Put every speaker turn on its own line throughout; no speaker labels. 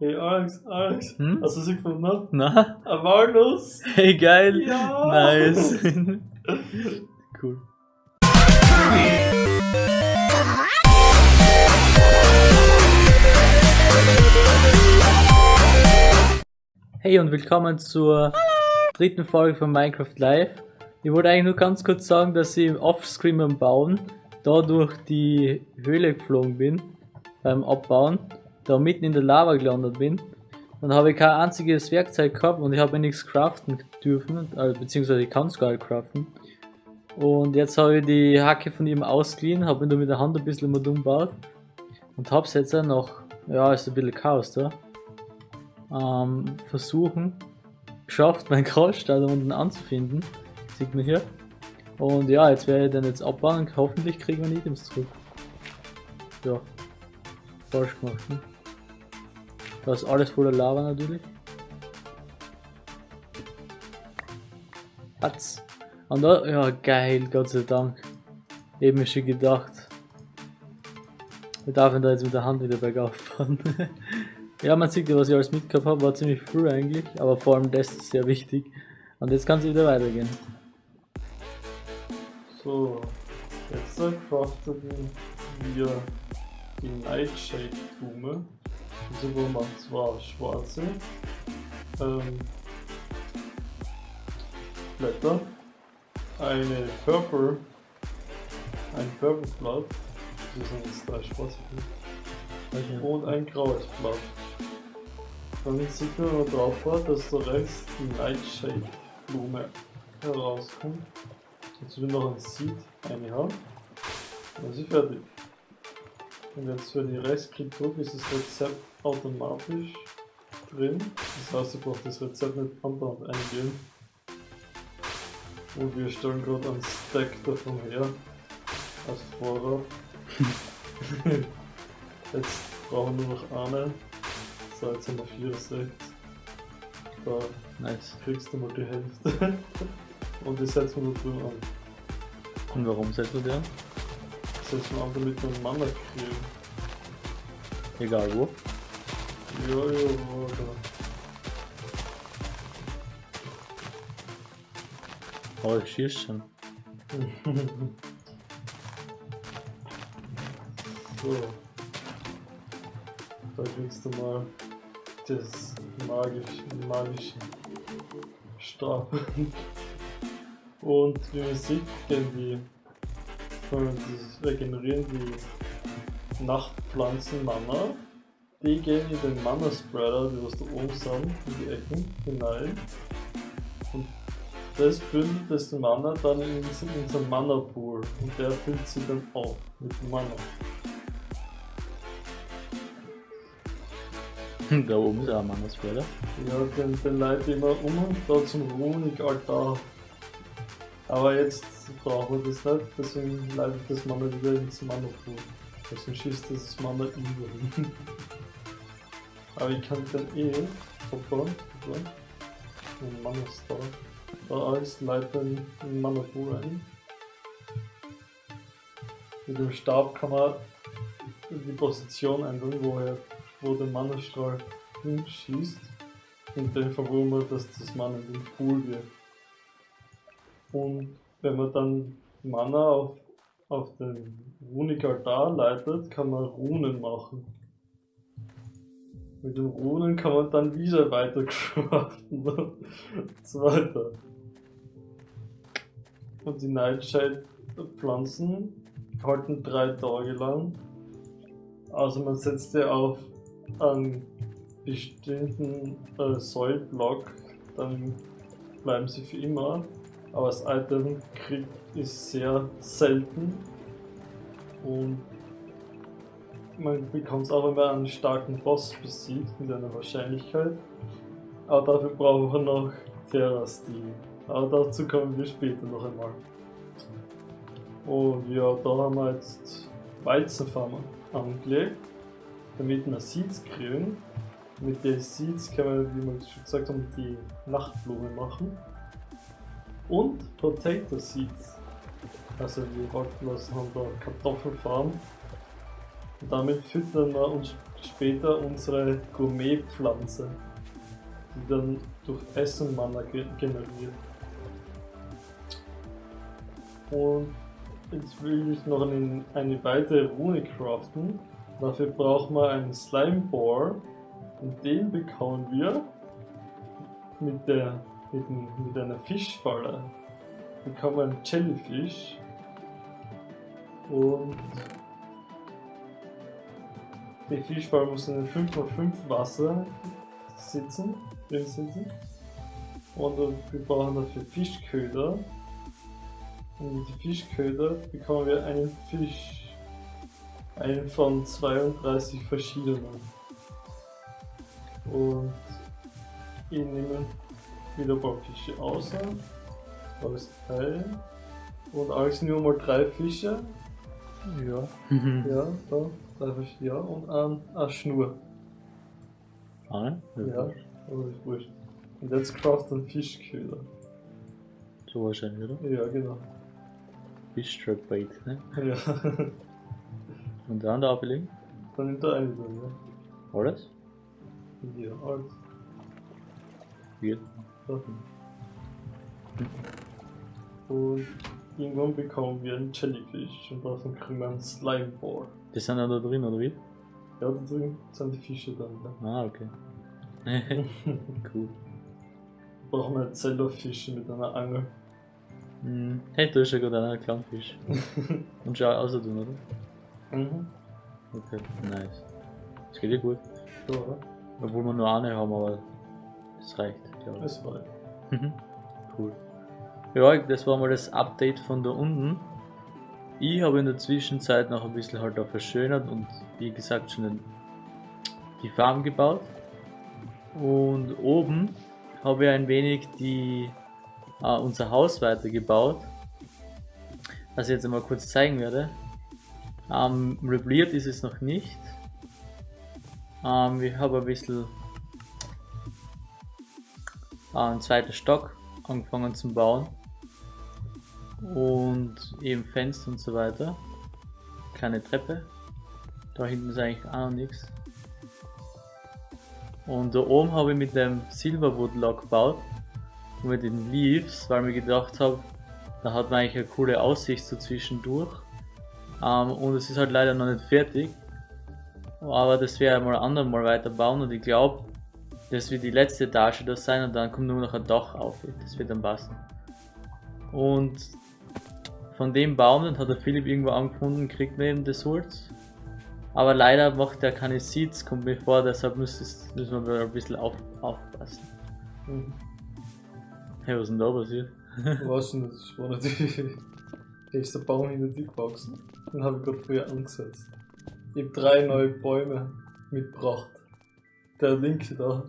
Hey Alex, Alex,
Hm?
hast du sie gefunden?
Na?
Ein Walnuss!
Hey, geil!
Ja!
Nice! cool. Hey und willkommen zur dritten Folge von Minecraft Live. Ich wollte eigentlich nur ganz kurz sagen, dass ich offscreen beim Bauen da durch die Höhle geflogen bin, beim Abbauen, da mitten in der Lava gelandet bin. Dann habe ich kein einziges Werkzeug gehabt und ich habe nichts craften dürfen, äh, beziehungsweise ich kann es gar nicht craften. Und jetzt habe ich die Hacke von ihm ausgeliehen, habe mir da mit der Hand ein bisschen mal dumm gebaut und habe es jetzt noch, ja, ist ein bisschen Chaos da, ähm, versuchen, geschafft, meinen da unten anzufinden. Sieht man hier. Und ja, jetzt werde ich den jetzt abbauen und hoffentlich kriegen wir Items zurück. Ja. Falsch gemacht, ne? Da ist alles voller Lava natürlich. Hat's. Und da, ja geil, Gott sei Dank. Eben schon gedacht. Wir dürfen da jetzt mit der Hand wieder bergauf fahren. ja, man sieht ja, was ich alles mitgehabt habe, war ziemlich früh eigentlich, aber vor allem das ist sehr wichtig. Und jetzt kann es wieder weitergehen.
So, jetzt craften wir die Nightshade Wo man zwar schwarze ähm, Blätter, eine Purple, ein Purple Blatt, das sind jetzt drei schwarze Blätter, und ein graues Blatt. Dann sieht man noch drauf, dass da rechts die Nightshade Blume herauskommt. Jetzt will noch ein Seed eine haben. Dann ist sie fertig. Und jetzt für die Restkit drücke ist das Rezept automatisch drin. Das heißt, ich brauche das Rezept nicht andauernd eingeben. Und wir stellen gerade einen Stack davon her. Als Vorrat. jetzt brauchen wir nur noch eine. So, jetzt haben wir 64. Da
Nice.
kriegst du mal die Hälfte. Und das setzen wir da drüben an.
Und warum setzt du
wir an, damit wir einen Mana kriegen.
Egal wo.
Ja, ja, warte.
Oh, ich schieß schon.
so. Da kriegst du mal das magische, magischen Stab. Und wie man sieht, gehen die, dieses regenerieren, die Nachtpflanzen Mana. Die gehen in den Mana Spreader, die was da oben sind, in die Ecken hinein. Und das bündelt das Mana dann in unseren in unseren Mana Pool. Und der füllt sie dann auf mit Mana.
da oben ist auch ein Mannesfelder.
Ja, den, den leite ich immer um da zum Runig-Altar. Aber jetzt brauchen wir das nicht, deswegen leite ich das Mana wieder ins Mana-Pool. Deswegen schießt das Mana über. Aber ich kann dann eh verbauen, einen Mana-Star. Da alles leite in Mana-Pool ein. Mit dem Stab kann man die Position ändern, wo, er, wo der Mana-Strahl hinschießt. Fall wollen wir, dass das Mana in den Pool wird. Und wenn man dann Mana auf, auf den Runig-Altar leitet, kann man Runen machen. Mit den Runen kann man dann wieder weiter craften und so weiter. Und die Nightshade-Pflanzen halten drei Tage lang. Also man setzt sie auf einen bestimmten äh, Soilblock, dann bleiben sie für immer. Aber das Item kriegt ist sehr selten und man bekommt es auch, wenn man einen starken Boss besiegt mit einer Wahrscheinlichkeit. Aber dafür brauchen wir noch Terra-Steel. Aber dazu kommen wir später noch einmal. Und ja, da haben wir jetzt Weizenfarmen angelegt, damit wir Seeds kriegen. Mit den Seeds können wir, wie wir schon gesagt haben, die Nachtblume machen. Und Potato Seeds. Also wir wollten was haben da Kartoffelfarm. Und damit füttern wir uns später unsere Gourmetpflanze, die dann durch Essen Mana ge generiert. Und jetzt will ich noch eine, eine weitere Rune craften. Dafür braucht man einen Slime Boar und den bekommen wir mit, der, mit, mit einer Fischfalle. Bekommen wir einen Jellyfish und der Fischfalle muss in 5x5 Wasser sitzen, drin sitzen. Und wir brauchen dafür Fischköder. Und mit den Fischköder bekommen wir einen Fisch. Einen von 32 verschiedenen. Und ich nehme wieder ein paar Fische aus. Alles drei. Und alles nur mal drei Fische. Ja. ja, da. Drei Fische, ja. Und ein, eine Schnur.
Ah,
Ja, aber ist wurscht. Und jetzt craft ein Fischköder.
So wahrscheinlich, oder?
Ja, genau.
Fish Trap Bait, ne?
Ja.
Und dann da ablegen?
Dann nimmt er eine drin, ja.
Alles?
Ja, alles.
Wird.
Und irgendwann bekommen wir einen Jellyfish und davon kriegen wir einen Slime Ball.
Die sind dann da drin, oder wie?
Ja, da drin sind die Fische dann. Ja.
Ah, okay. cool.
Brauchen wir Zellerfische mit einer Angel.
Hm. Hey, du hast ja gerade einen Clownfisch. Und schau aus tun, oder?
Mhm.
Okay, nice. Das geht ja gut.
Ja, oder?
Obwohl wir nur eine haben, aber es reicht, ich.
Das war
Mhm. Cool. Ja, das war mal das Update von da unten. Ich habe in der Zwischenzeit noch ein bisschen halt auch verschönert und wie gesagt schon die Farm gebaut. Und oben habe ich ein wenig die, äh, unser Haus weitergebaut. Was ich jetzt einmal kurz zeigen werde. Ähm, rebliert ist es noch nicht. Ähm, ich habe ein bisschen einen zweiten Stock angefangen zu bauen. Und eben Fenster und so weiter. Kleine Treppe. Da hinten ist eigentlich auch noch nichts. Und da oben habe ich mit dem Silverwood Log gebaut. Und mit den Leaves, weil mir gedacht habe, da hat man eigentlich eine coole Aussicht so zwischendurch. Ähm, und es ist halt leider noch nicht fertig. Aber das ich mal andermal weiterbauen und ich glaube, das wird die letzte Etage da sein und dann kommt nur noch ein Dach auf. Das wird dann passen. Und von dem Baum, den hat der Philipp irgendwo angefunden, kriegt man eben das Holz. Aber leider macht er keine Seeds, kommt mir vor, deshalb müssen, wir ein bisschen auf, aufpassen.
Mhm.
Hey, was ist denn da passiert?
Was denn? Das war natürlich. Da ist der Baum hinter dir gewachsen. Den habe ich gerade früher angesetzt. Ich habe drei neue Bäume mitgebracht. Der linke da.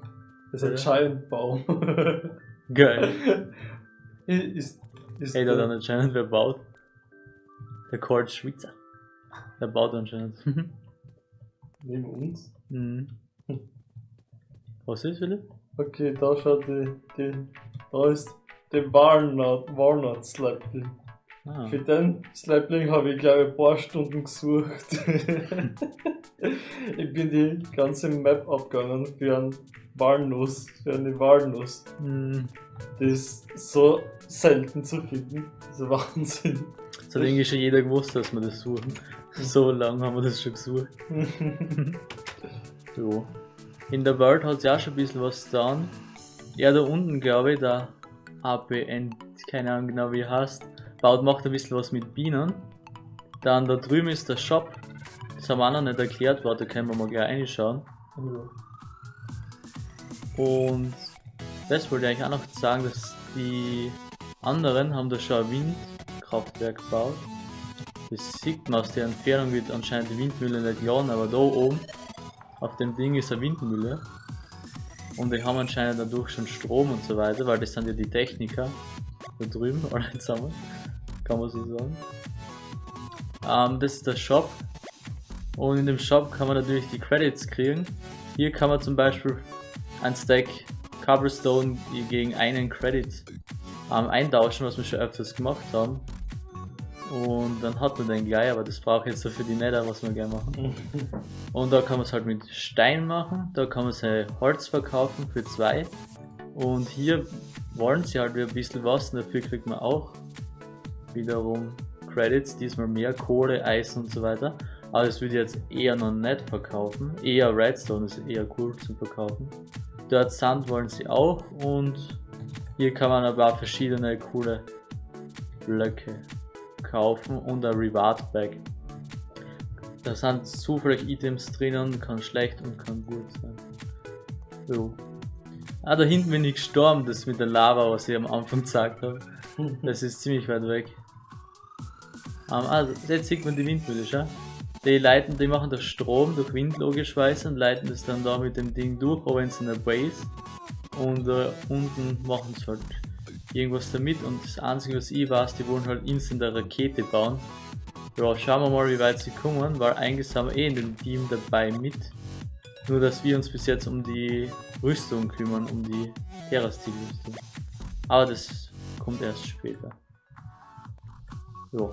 Das ist ein
Ja.
Giant Baum.
Geil.
ist, ist
Hey, da hat anscheinend wer baut. Der Cord Schweizer. Der baut anscheinend.
neben uns.
mhm. Was ist, Philipp?
Okay, da schaut die, die da ist der Walnut, Walnut Slapling.
Ah.
Für den Slapling habe ich glaube ich ein paar Stunden gesucht. ich bin die ganze Map abgegangen für einen Walnuss, für eine Walnuss.
Mhm.
Die ist so selten zu finden. Das ist Wahnsinn.
Das hat irgendwie schon jeder gewusst, dass wir das suchen. So lange haben wir das schon gesucht. Jo. In der World hat sich auch schon ein bisschen was getan. Ja, da unten glaube ich, der APN, keine Ahnung genau wie er heißt, baut, macht ein bisschen was mit Bienen. Dann da drüben ist der Shop. Das haben wir auch noch nicht erklärt, warte, können wir mal gleich reinschauen. Und das wollte ich eigentlich auch noch sagen, dass die anderen haben da schon ein Windkraftwerk gebaut. Das sieht man aus der Entfernung wird anscheinend die Windmühle nicht laden, aber da oben auf dem Ding ist eine Windmühle. Und die haben anscheinend dadurch schon Strom und so weiter, weil das sind ja die Techniker da drüben, alle zusammen. Kann man so sagen. Ähm, das ist der Shop. Und in dem Shop kann man natürlich die Credits kriegen. Hier kann man zum Beispiel ein Stack Cobblestone gegen einen Credit ähm, eintauschen, was wir schon öfters gemacht haben. Und dann hat man den gleich, aber das braucht jetzt so für die Nether, was wir gerne machen. Und da kann man es halt mit Stein machen, da kann man sein Holz verkaufen für zwei. Und hier wollen sie halt wieder ein bisschen was und dafür kriegt man auch wiederum Credits, diesmal mehr Kohle, Eis und so weiter. Aber das würde jetzt eher noch nicht verkaufen. Eher Redstone ist eher cool zu verkaufen. Dort Sand wollen sie auch und hier kann man aber auch verschiedene coole Blöcke kaufen und ein Reward Bag. Da sind zufällig Items drinnen, kann schlecht und kann gut sein. So. Ah, da hinten bin ich gestorben, das mit der Lava, was ich am Anfang gesagt habe. Das ist ziemlich weit weg. Um, ah, jetzt sieht man die Windmühle, schau. Die leiten, die machen das Strom durch Wind logischerweise und leiten das dann da mit dem Ding durch, aber in so einer Base. Und äh, unten machen sie halt irgendwas damit und das einzige was ich weiß, die wollen halt instant eine Rakete bauen. Ja, schauen wir mal wie weit sie kommen, weil eigentlich sind wir eh in dem Team dabei mit. Nur dass wir uns bis jetzt um die Rüstung kümmern, um die Terrastil-Rüstung. Aber das kommt erst später. Ja.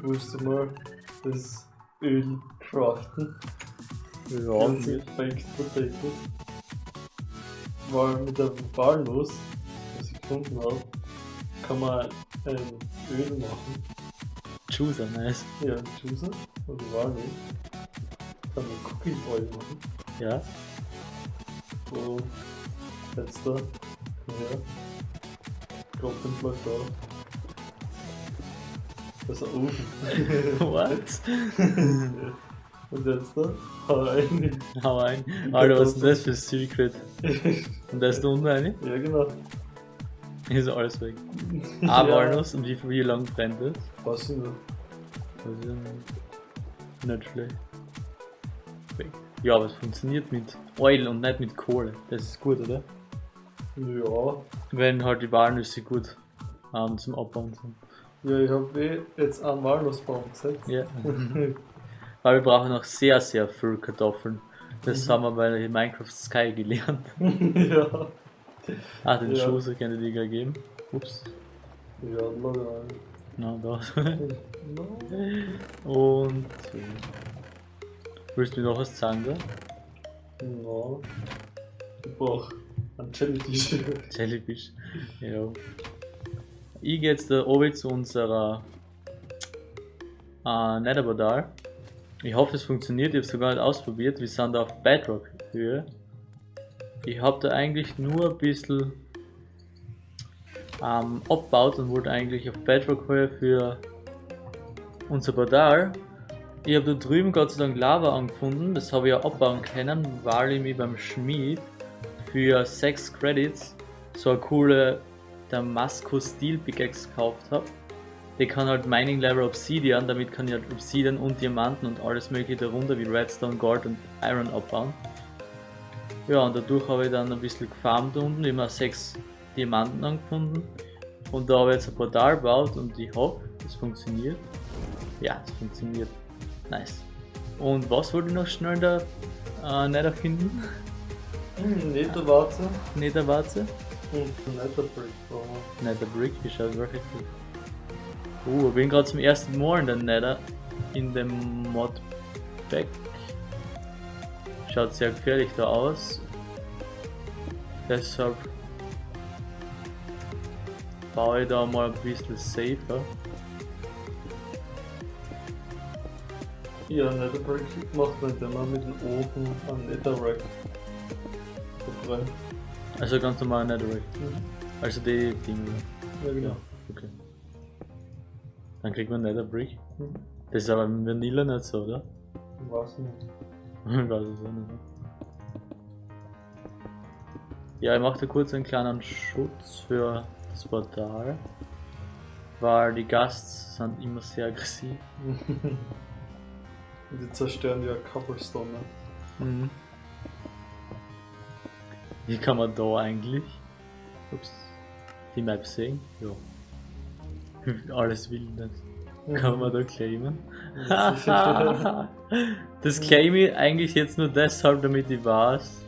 Willst du mal das Öl craften?
Ja,
Baked Potatoes. Weil mit der Walnuss, was ich gefunden habe, kann man ein Öl machen.
Chooser, nice.
Ja, Juicer oder Walnuss. Kann man Cooking Oil machen.
Ja.
So, letzter. Ja. Drop den Block da. Das ist ein Ofen.
What?
Und jetzt da? Hau rein.
Hau ein. Alter, was ist denn das für ein Secret? Und da ist da unten eine?
ja, genau.
Ist alles weg. Ah, Walnuss und wie, wie lang brennt das?
Was denn?
Weiß ich nicht. Nicht schlecht. Ja, aber es funktioniert mit Oil und nicht mit Kohle. Das ist gut, oder?
Ja.
Wenn halt die Walnüsse gut ähm, zum Abbauen sind.
Ja, ich habe eh jetzt einen Walnussbaum gesetzt.
Ja. Weil wir brauchen noch sehr, sehr viel Kartoffeln. Das
Mhm.
haben wir bei Minecraft Sky gelernt.
ja.
Ah, den
Ja.
Schuss kann ich dir geben. Ups.
Ja, log rein.
Na, da.
No.
Und. so. Willst du mir noch was sagen, da?
No. Ich brauch einen Jellyfish.
Jellyfish. Ja. Ich gehe jetzt da oben zu unserer äh, Netherportal. Ich hoffe, es funktioniert. Ich habe es sogar nicht ausprobiert. Wir sind da auf Bedrock Höhe. Ich habe da eigentlich nur ein bisschen ähm, abgebaut und wollte eigentlich auf Bedrock Höhe für unser Portal. Ich habe da drüben Gott sei Dank Lava angefunden. Das habe ich ja abbauen können, weil ich mich beim Schmied für 6 Credits so eine coole Damascus Steel Pickaxe gekauft habe. Die kann halt Mining Level Obsidian, damit kann ich halt Obsidian und Diamanten und alles mögliche darunter wie Redstone, Gold und Iron abbauen. Ja, und dadurch habe ich dann ein bisschen gefarmt unten, immer 6 Diamanten angefunden. Und da habe ich jetzt ein Portal gebaut und ich hoffe, es funktioniert. Ja, es funktioniert. Nice. Und was wollte ich noch schnell da äh, nicht erfinden?
Hm, Netherwarze
Netherwarze?
und Netherbrick brauchen
Nether Brick, wie schaut wirklich gut. Uh, ich bin gerade zum ersten Mal in der Nether, in dem Modpack. Schaut sehr gefährlich da aus. Deshalb baue ich da mal ein bisschen safer.
Ja, Netherbrick macht man, indem man mit dem Ofen an Netherrack verbrennt.
Also ganz normal Netherrack.
Mhm.
Also die Dinge.
Ja, genau.
Ja, okay. Dann kriegt man Nether Brick.
Mhm.
Das ist aber im Vanilla nicht so, oder?
Was nicht.
Ich weiß es auch nicht. Ja, ich mache da kurz einen kleinen Schutz für das Portal. Weil die Gasts sind immer sehr aggressiv.
Und die zerstören ja Cobblestone. ne?
Mhm. Wie kann man da eigentlich ups, die Map sehen? Ja. Alles Wildnis. Kann man da claimen? das claim ich eigentlich jetzt nur deshalb, damit ich weiß,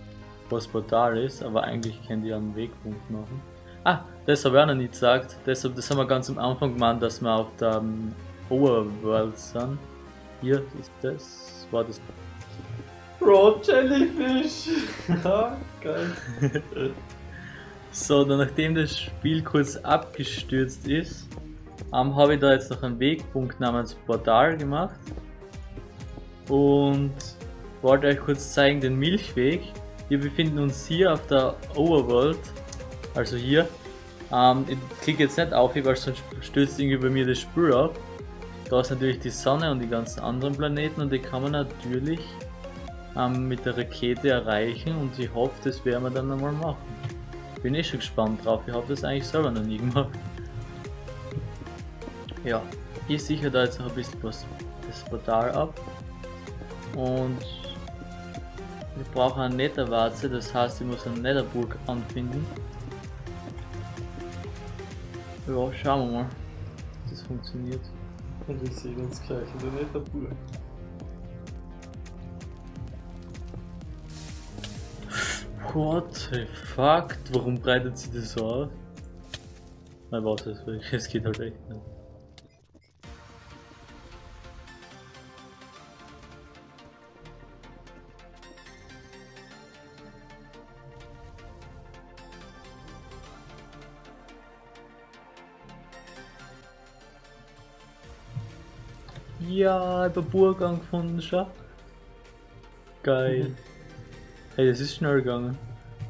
was Portal ist, aber eigentlich könnt ihr einen Wegpunkt machen. Ah, das habe ich auch noch nicht gesagt. Deshalb, das haben wir ganz am Anfang gemeint, dass wir auf der um, Overworld sind. Hier ist das. War das.
Raw Jellyfish! ja, geil.
so, dann nachdem das Spiel kurz abgestürzt ist, ähm, habe ich da jetzt noch einen Wegpunkt namens Portal gemacht. Und wollte euch kurz zeigen den Milchweg. Wir befinden uns hier auf der Overworld, also hier. Ähm, ich klicke jetzt nicht auf, weil sonst stößt irgendwie bei mir das Spiel ab. Da ist natürlich die Sonne und die ganzen anderen Planeten und die kann man natürlich ähm, mit der Rakete erreichen und ich hoffe, das werden wir dann einmal machen. Bin eh schon gespannt drauf, ich habe das eigentlich selber noch nie gemacht. Ja, ich sichere da jetzt noch ein bisschen was, das Portal ab und wir brauchen eine Netherwarze, das heißt ich muss eine Netherburg anfinden. Ja, schauen wir mal, ob das funktioniert.
Und wir sehen uns gleich in der Netherburg.
What the fuck? Warum breitet sie das so aus? Nein, warte, es geht halt echt nicht. Ja, ich hab Burg angefunden schon. Geil. Hey, das ist schnell gegangen.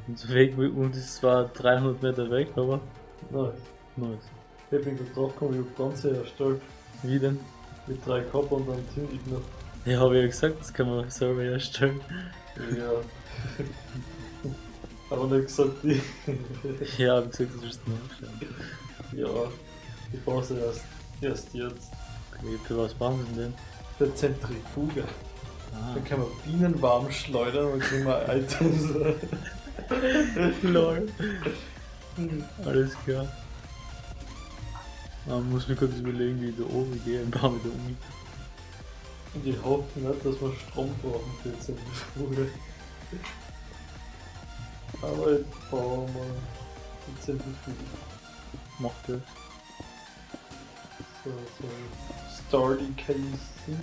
Und, weg, und es war 300 Meter weg, aber.
Nice.
Nice.
Ich bin gerade drauf gekommen, ich hab ganze erstellt.
Wie denn?
Mit drei Kopf und dann zünd ich noch.
Ja, habe ich ja gesagt, das kann man selber erstellen.
Ja. aber nicht gesagt, ich.
ja, hab gesagt, du wirst nachschauen.
Ja, ich brauche sie erst, erst jetzt.
Für was brauchen sie denn?
Für Zentrifuge.
Ah.
Dann kann man Bienen warm schleudern und kriegen wir Items.
Lol. Alles klar. Man muss mir kurz überlegen, wie ich da oben gehe und baue wieder um.
Und ich hoffe nicht, dass wir Strom brauchen für die Zentrifuge. Aber ich baue mal die Zentrifuge.
Macht das.
So, so. Starty Casing.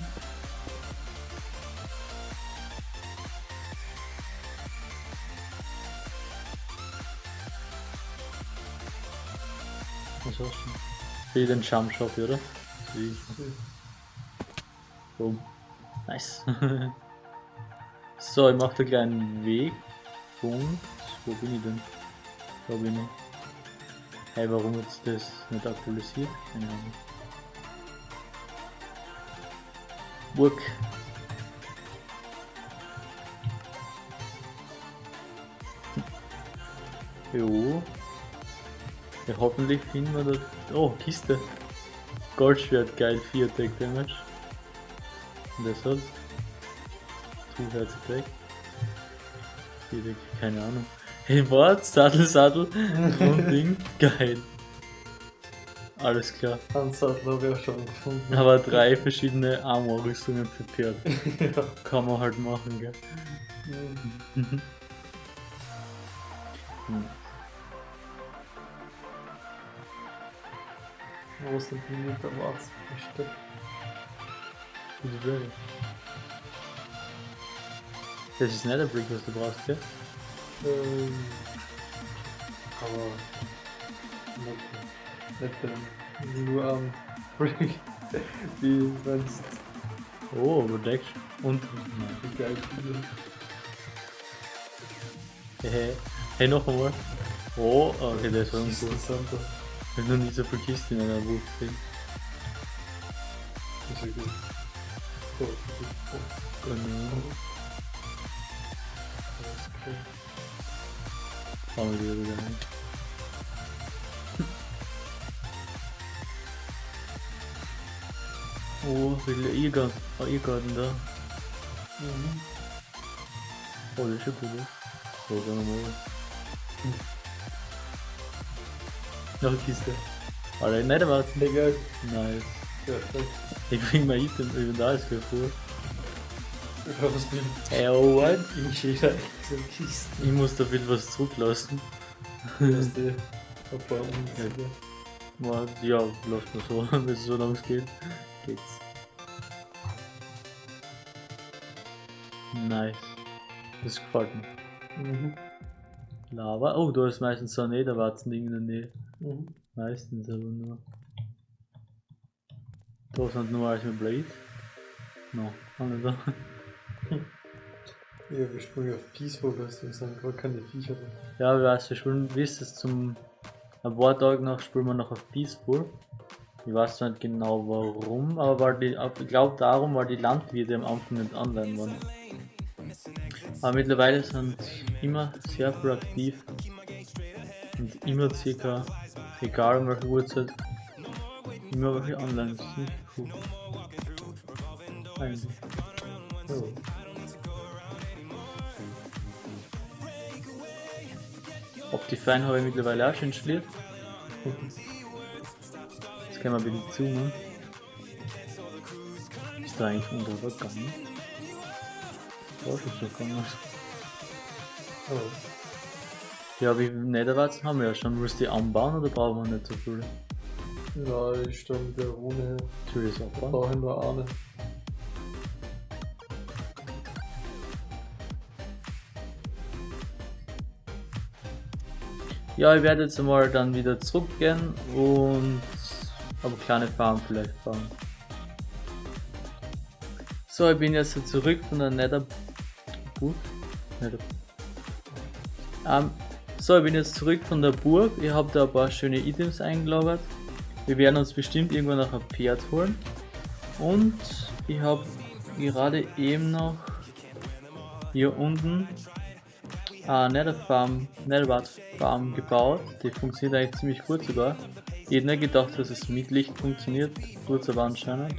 Was hast du? Wie den Jump Shop, oder? Wie? Boom. Nice. so, ich mache da kleinen Weg. Punkt. Wo bin ich denn? Da bin ich. Hey, warum jetzt das nicht aktualisiert? Keine Ahnung. Burg. Jo. Ja, hoffentlich finden wir das. Oh, Kiste. Goldschwert, geil, 4 Attack Damage. Und das hat. 2 Herz Attack. 4 Attack, keine Ahnung. Hey, Wort, Sattel, Sattel und Ding, geil. Alles klar.
Einen Sattel habe ich auch schon gefunden.
Aber drei verschiedene Armor-Rüstungen für Pferd.
ja.
Kann man halt machen, gell.
Mhm.
Hm.
Wo sind die mit der Warze versteckt?
Gute Frage. Das ist nicht der Brick, was du brauchst, gell?
Ähm, aber nicht, nicht ähm, nur am Brick, wie wenn's
Oh, überdeckt. Und. Hey, hey, noch einmal. Oh, okay, das war
sind da.
Ich hab noch nie so viel Kisten in einer Wut gesehen.
Das ist ja gut.
Der E-Garten. Oh, E-Garten da.
Mhm.
Oh, das ist ja cool. So, dann nochmal. Noch eine Kiste. Alter, nicht erwarten.
Egal.
Nice.
Perfekt.
Ich bring mein Item über da ist für vor.
Ich hoffe, es bleibt
Hey, oh, what?
in jeder so Kiste.
Ich muss da viel was zurücklassen.
Dass die ein paar Umzüge.
Ja, ja läuft nur so, wenn es so lang geht. Geht's. Nice. Das gefällt mir.
Mhm.
Lava. Oh, da ist meistens so ein Niederwarzen-Ding in der Nähe.
Mhm.
Meistens aber nur. Da sind nur alles mit Blade. No, auch nicht da.
Ja, wir springen auf Peaceful, das sind gar keine Viecher.
Ja, ich weiß, wir spielen, wie ist es zum. Ein paar Tage nach spielen wir noch auf Peaceful. Ich weiß zwar nicht genau warum, aber weil die, ich glaube darum, weil die Landwirte am Anfang nicht online waren. Aber mittlerweile sind immer sehr proaktiv und immer circa, egal um welche Uhrzeit, immer welche online sind. Cool. Eigentlich.
Ja.
Optifine habe ich mittlerweile auch schon installiert. Jetzt können wir ein bisschen zoomen. Ist da eigentlich unter so gegangen.
Ja.
Wie Netherwarzen haben wir ja schon. Willst du die anbauen oder brauchen wir nicht so viele?
Ja, ich stand der Rune,
Soll ich das abbauen?
brauche nur eine.
Ja, ich werde jetzt einmal dann wieder zurückgehen und aber kleine Farm vielleicht bauen. So, ich bin jetzt zurück von der Nether... Burg? Ähm, so, ich bin jetzt zurück von der Burg. Ich habe da ein paar schöne Items eingelagert. Wir werden uns bestimmt irgendwann noch ein Pferd holen. Und ich habe gerade eben noch hier unten äh, Nether Farm, Netherwart Farm gebaut. Die funktioniert eigentlich ziemlich gut sogar. Ich hätte nicht gedacht, dass es mit Licht funktioniert. Gut, aber anscheinend.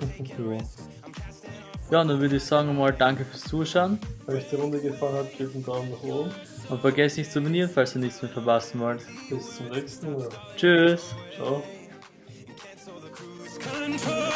Ja, dann würde ich sagen mal danke fürs Zuschauen.
Wenn euch die Runde gefallen hat, gebt einen Daumen nach oben.
Und vergesst nicht zu abonnieren, falls ihr nichts mehr verpassen wollt.
Bis zum nächsten Mal.
Tschüss.
Ciao.
control,